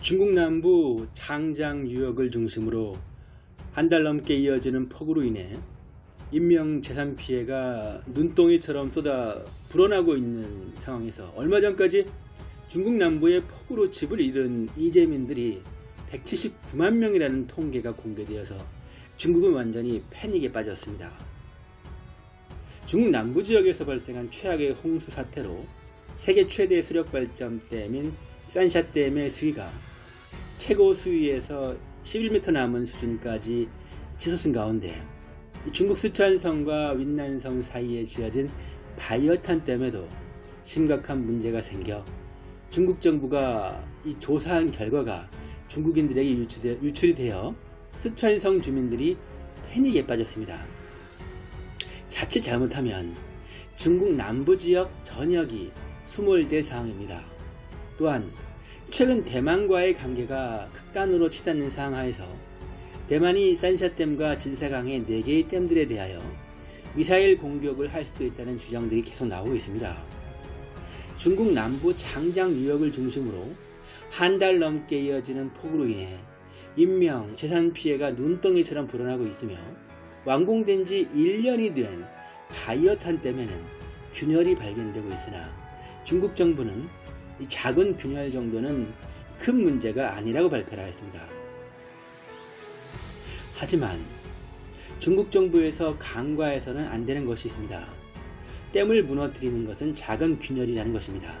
중국 남부 장장 유역을 중심으로 한 달 넘게 이어지는 폭우로 인해 인명 재산 피해가 눈덩이처럼 쏟아 불어나고 있는 상황에서 얼마 전까지 중국 남부의 폭우로 집을 잃은 이재민들이 179만 명이라는 통계가 공개되어서 중국은 완전히 패닉에 빠졌습니다. 중국 남부 지역에서 발생한 최악의 홍수 사태로 세계 최대 수력 발전댐인 산샤댐의 수위가 최고 수위에서 11m 남은 수준까지 치솟은 가운데 중국 스촨성과 윈난성 사이에 지어진 바이어탄 댐에도 심각한 문제가 생겨 중국 정부가 이 조사한 결과가 중국인들에게 유출이 되어 스촨성 주민들이 패닉에 빠졌습니다. 자칫 잘못하면 중국 남부 지역 전역이 수몰될 상황입니다. 또한 최근 대만과의 관계가 극단으로 치닫는 상하에서 대만이 산샤댐과 진사강의 4개의 댐들에 대하여 미사일 공격을 할 수도 있다는 주장들이 계속 나오고 있습니다. 중국 남부 장장 유역을 중심으로 한 달 넘게 이어지는 폭우로 인해 인명, 재산 피해가 눈덩이처럼 불어나고 있으며 완공된 지 1년이 된 바이어탄 댐에는 균열이 발견되고 있으나 중국 정부는 이 작은 균열 정도는 큰 문제가 아니라고 발표를 하였습니다. 하지만 중국 정부에서 강과해서는 안 되는 것이 있습니다. 댐을 무너뜨리는 것은 작은 균열이라는 것입니다.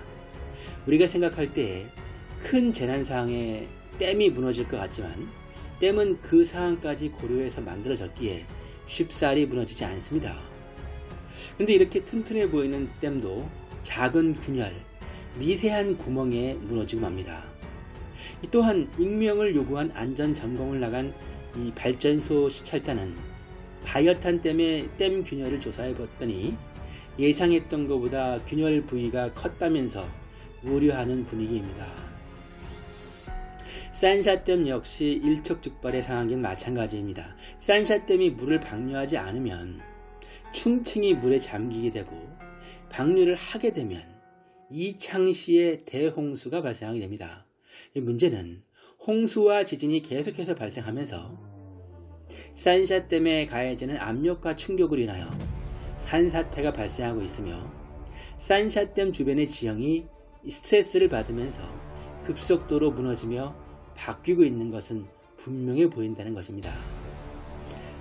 우리가 생각할 때 큰 재난 상황에 댐이 무너질 것 같지만 댐은 그 상황까지 고려해서 만들어졌기에 쉽사리 무너지지 않습니다. 근데 이렇게 튼튼해 보이는 댐도 작은 균열, 미세한 구멍에 무너지고 맙니다. 또한 익명을 요구한 안전 점검을 나간 이 발전소 시찰단은 바이어탄 댐의 댐 균열을 조사해 봤더니 예상했던 것보다 균열 부위가 컸다면서 우려하는 분위기입니다. 산샤댐 역시 일촉즉발의 상황인 마찬가지입니다. 산샤댐이 물을 방류하지 않으면 충칭이 물에 잠기게 되고 방류를 하게 되면 이창시에 대홍수가 발생하게 됩니다. 문제는 홍수와 지진이 계속해서 발생하면서 산샤 댐에 가해지는 압력과 충격으로 인하여 산사태가 발생하고 있으며 산샤 댐 주변의 지형이 스트레스를 받으면서 급속도로 무너지며 바뀌고 있는 것은 분명해 보인다는 것입니다.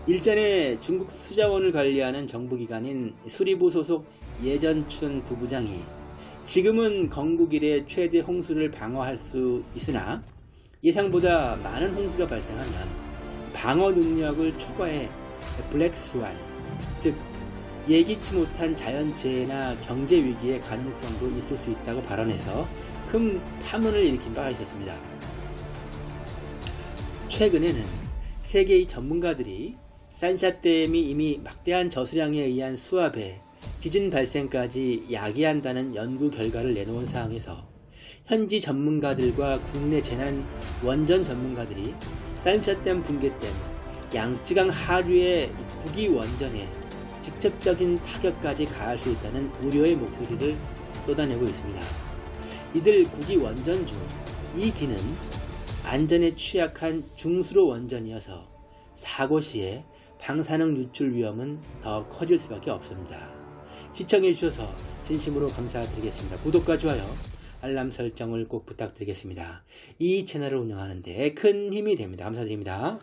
일전에 중국 수자원을 관리하는 정부기관인 수리부 소속 예전춘 부부장이 지금은 건국 이래 최대 홍수를 방어할 수 있으나 예상보다 많은 홍수가 발생하면 방어 능력을 초과해 블랙스완, 즉 예기치 못한 자연재해나 경제위기의 가능성도 있을 수 있다고 발언해서 큰 파문을 일으킨 바가 있었습니다. 최근에는 세계의 전문가들이 산샤댐이 이미 막대한 저수량에 의한 수압에 지진 발생까지 야기한다는 연구 결과를 내놓은 상황에서 현지 전문가들과 국내 재난 원전 전문가들이 산샤댐 붕괴댐 양쯔강 하류의 국위 원전에 직접적인 타격까지 가할 수 있다는 우려의 목소리를 쏟아내고 있습니다. 이들 국위 원전 중 이 기는 안전에 취약한 중수로 원전이어서 사고 시에 방사능 유출 위험은 더 커질 수밖에 없습니다. 시청해 주셔서 진심으로 감사드리겠습니다. 구독과 좋아요, 알람 설정을 꼭 부탁드리겠습니다. 이 채널을 운영하는 데 큰 힘이 됩니다. 감사드립니다.